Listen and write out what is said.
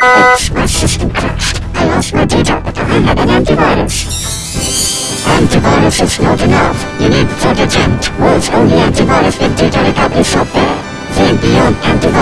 My system crashed. I lost my teacher. I have an antivirus. Antivirus is not enough. You need Protegent. World's only antibiotics with data recovery software. Think beyond antivirus.